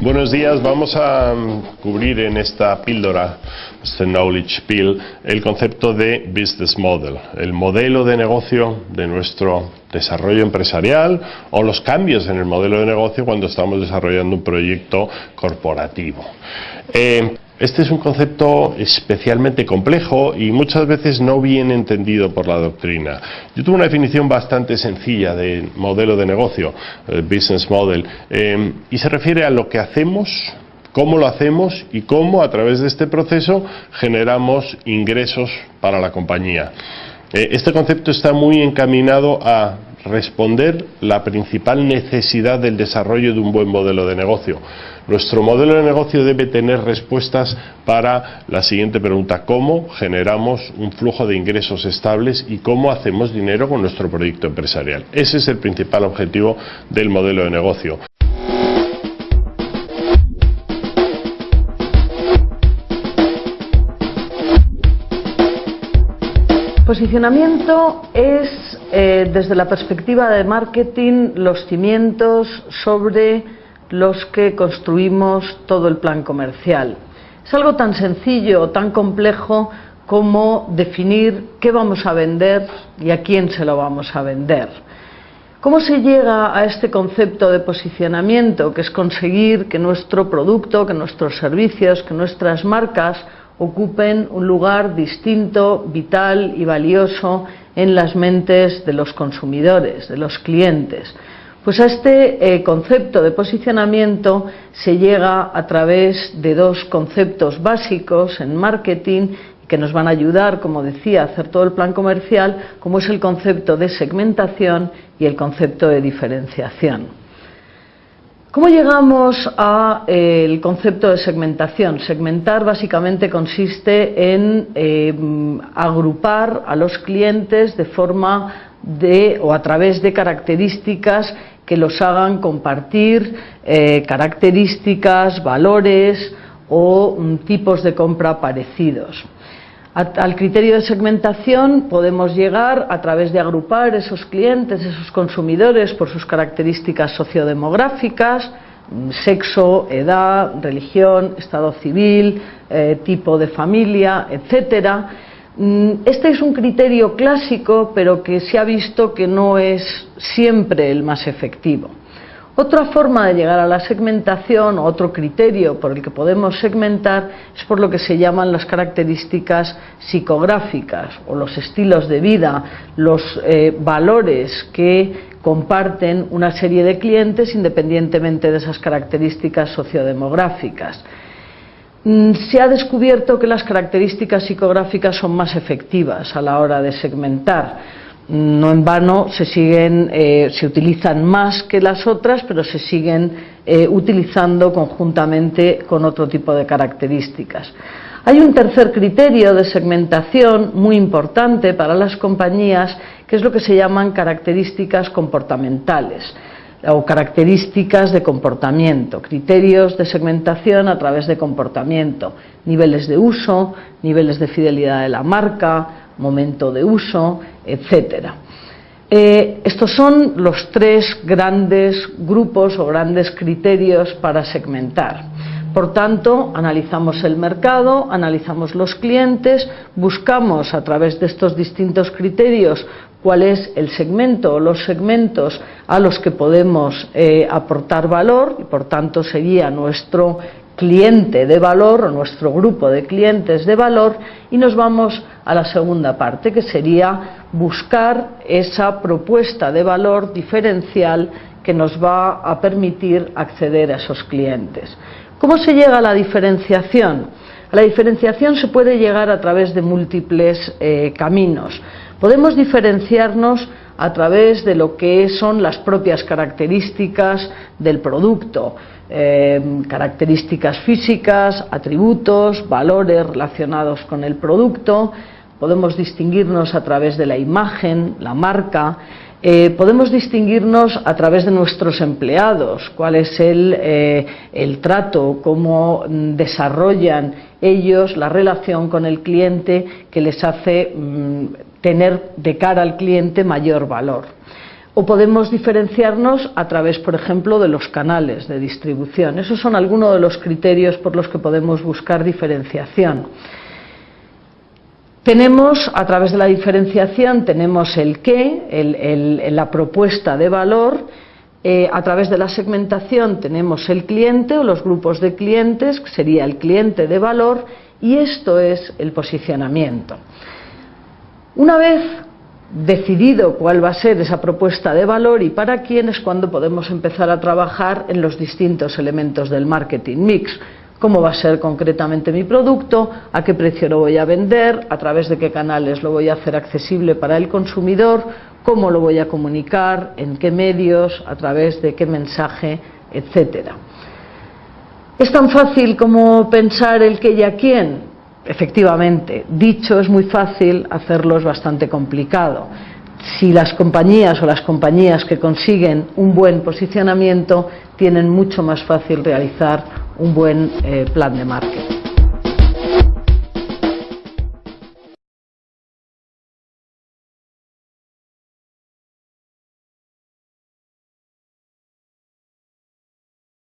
buenos días. Vamos a mm, cubrir en esta píldora, este Knowledge Pill, el concepto de Business Model, el modelo de negocio de nuestro desarrollo empresarial o los cambios en el modelo de negocio cuando estamos desarrollando un proyecto corporativo. Eh, este es un concepto especialmente complejo y muchas veces no bien entendido por la doctrina. Yo tuve una definición bastante sencilla de modelo de negocio, business model, eh, y se refiere a lo que hacemos, cómo lo hacemos y cómo a través de este proceso generamos ingresos para la compañía. Eh, este concepto está muy encaminado a responder la principal necesidad del desarrollo de un buen modelo de negocio. Nuestro modelo de negocio debe tener respuestas para la siguiente pregunta, ¿cómo generamos un flujo de ingresos estables y cómo hacemos dinero con nuestro proyecto empresarial? Ese es el principal objetivo del modelo de negocio. Posicionamiento es eh, desde la perspectiva de marketing, los cimientos sobre los que construimos todo el plan comercial. Es algo tan sencillo o tan complejo como definir qué vamos a vender y a quién se lo vamos a vender. ¿Cómo se llega a este concepto de posicionamiento, que es conseguir que nuestro producto, que nuestros servicios, que nuestras marcas ocupen un lugar distinto, vital y valioso en las mentes de los consumidores, de los clientes. Pues a este eh, concepto de posicionamiento se llega a través de dos conceptos básicos en marketing que nos van a ayudar, como decía, a hacer todo el plan comercial, como es el concepto de segmentación y el concepto de diferenciación. ¿Cómo llegamos al eh, concepto de segmentación? Segmentar básicamente consiste en eh, agrupar a los clientes de forma de o a través de características que los hagan compartir eh, características, valores o tipos de compra parecidos. Al criterio de segmentación podemos llegar a través de agrupar esos clientes, esos consumidores por sus características sociodemográficas, sexo, edad, religión, estado civil, eh, tipo de familia, etcétera. Mm, este es un criterio clásico, pero que se ha visto que no es siempre el más efectivo. Otra forma de llegar a la segmentación, otro criterio por el que podemos segmentar, es por lo que se llaman las características psicográficas o los estilos de vida, los eh, valores que comparten una serie de clientes independientemente de esas características sociodemográficas. Mm, se ha descubierto que las características psicográficas son más efectivas a la hora de segmentar no en vano se siguen, eh, se utilizan más que las otras, pero se siguen eh, utilizando conjuntamente con otro tipo de características. Hay un tercer criterio de segmentación muy importante para las compañías, que es lo que se llaman características comportamentales o características de comportamiento, criterios de segmentación a través de comportamiento, niveles de uso, niveles de fidelidad de la marca, momento de uso, etcétera. Eh, estos son los tres grandes grupos o grandes criterios para segmentar. Por tanto, analizamos el mercado, analizamos los clientes, buscamos a través de estos distintos criterios cuál es el segmento o los segmentos a los que podemos eh, aportar valor y por tanto sería nuestro cliente de valor o nuestro grupo de clientes de valor y nos vamos a la segunda parte que sería buscar esa propuesta de valor diferencial que nos va a permitir acceder a esos clientes. ¿Cómo se llega a la diferenciación? A la diferenciación se puede llegar a través de múltiples eh, caminos. Podemos diferenciarnos a través de lo que son las propias características del producto, eh, características físicas, atributos, valores relacionados con el producto, podemos distinguirnos a través de la imagen, la marca, eh, podemos distinguirnos a través de nuestros empleados, cuál es el, eh, el trato, cómo desarrollan ellos la relación con el cliente que les hace mm, tener de cara al cliente mayor valor. o podemos diferenciarnos a través, por ejemplo, de los canales de distribución. Esos son algunos de los criterios por los que podemos buscar diferenciación. Tenemos, a través de la diferenciación, tenemos el qué, la propuesta de valor, eh, a través de la segmentación tenemos el cliente o los grupos de clientes, que sería el cliente de valor, y esto es el posicionamiento. Una vez decidido cuál va a ser esa propuesta de valor y para quién es cuando podemos empezar a trabajar en los distintos elementos del marketing mix. Cómo va a ser concretamente mi producto, a qué precio lo voy a vender, a través de qué canales lo voy a hacer accesible para el consumidor, cómo lo voy a comunicar, en qué medios, a través de qué mensaje, etcétera. ¿Es tan fácil como pensar el qué y a quién? Efectivamente, dicho es muy fácil, hacerlo es bastante complicado. Si las compañías o las compañías que consiguen un buen posicionamiento tienen mucho más fácil realizar un buen eh, plan de marketing.